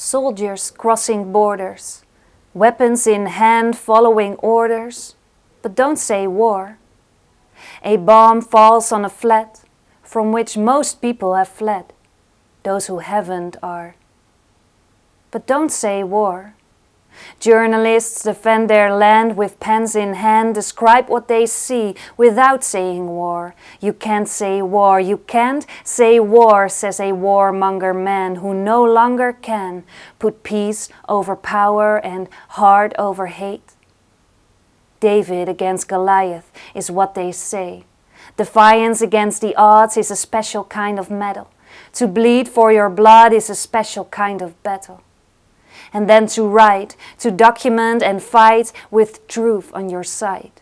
Soldiers crossing borders, weapons in hand following orders, but don't say war. A bomb falls on a flat from which most people have fled. Those who haven't are. But don't say war. Journalists defend their land with pens in hand, describe what they see without saying war. You can't say war, you can't say war, says a warmonger man who no longer can put peace over power and heart over hate. David against Goliath is what they say. Defiance against the odds is a special kind of medal. To bleed for your blood is a special kind of battle and then to write, to document and fight with truth on your side.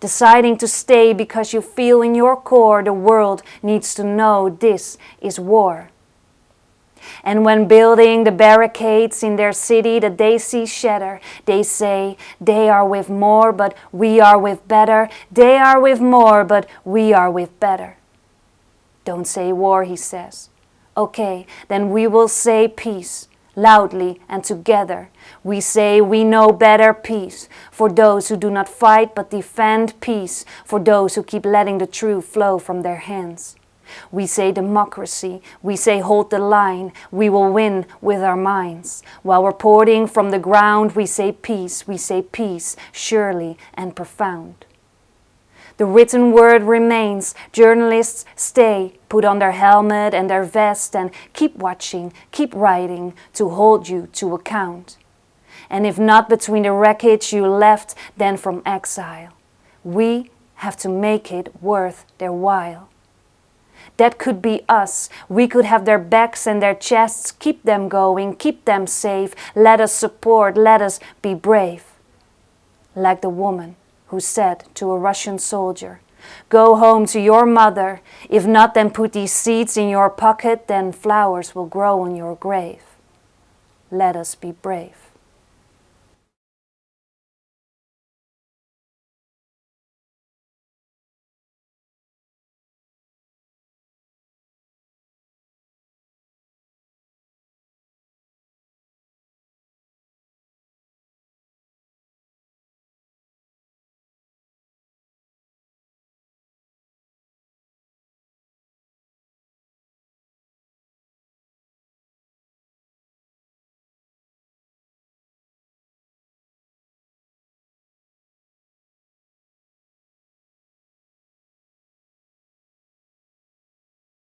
Deciding to stay because you feel in your core the world needs to know this is war. And when building the barricades in their city that they see shatter, they say, they are with more, but we are with better. They are with more, but we are with better. Don't say war, he says. Okay, then we will say peace loudly and together. We say we know better peace for those who do not fight but defend peace for those who keep letting the truth flow from their hands. We say democracy, we say hold the line, we will win with our minds. While reporting from the ground, we say peace, we say peace, surely and profound. The written word remains. Journalists stay, put on their helmet and their vest and keep watching, keep writing to hold you to account. And if not between the wreckage you left, then from exile. We have to make it worth their while. That could be us. We could have their backs and their chests, keep them going, keep them safe. Let us support, let us be brave. Like the woman who said to a Russian soldier, Go home to your mother. If not, then put these seeds in your pocket, then flowers will grow on your grave. Let us be brave.